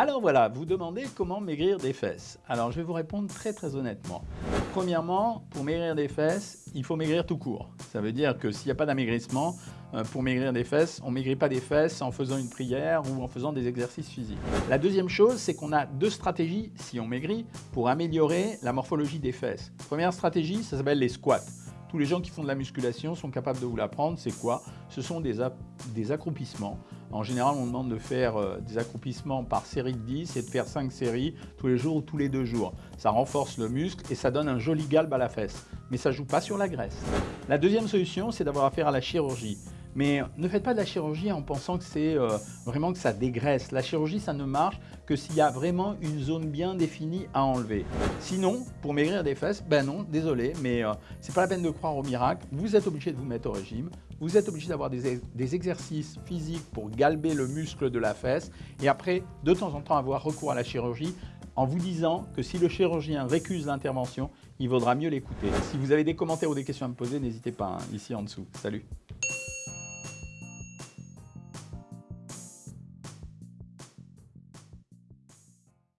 Alors voilà, vous demandez comment maigrir des fesses. Alors je vais vous répondre très très honnêtement. Premièrement, pour maigrir des fesses, il faut maigrir tout court. Ça veut dire que s'il n'y a pas d'amaigrissement, euh, pour maigrir des fesses, on ne maigrit pas des fesses en faisant une prière ou en faisant des exercices physiques. La deuxième chose, c'est qu'on a deux stratégies, si on maigrit, pour améliorer la morphologie des fesses. Première stratégie, ça s'appelle les squats. Tous les gens qui font de la musculation sont capables de vous l'apprendre. C'est quoi? Ce sont des, des, accroupissements. En général, on demande de faire euh, des accroupissements par série de 10 et de faire 5 séries tous les jours ou tous les deux jours. Ça renforce le muscle et ça donne un joli galbe à la fesse. Mais ça joue pas sur la graisse. La deuxième solution, c'est d'avoir affaire à la chirurgie. Mais ne faites pas de la chirurgie en pensant que c'est euh, vraiment que ça dégraisse. La chirurgie, ça ne marche que s'il y a vraiment une zone bien définie à enlever. Sinon, pour maigrir des fesses, ben non, désolé, mais euh, c'est pas la peine de croire au miracle. Vous êtes obligé de vous mettre au régime. Vous êtes obligé d'avoir des, exercices physiques pour galber le muscle de la fesse. Et après, de temps en temps, avoir recours à la chirurgie en vous disant que si le chirurgien récuse l'intervention, il vaudra mieux l'écouter. Si vous avez des commentaires ou des questions à me poser, n'hésitez pas, hein, ici en dessous. Salut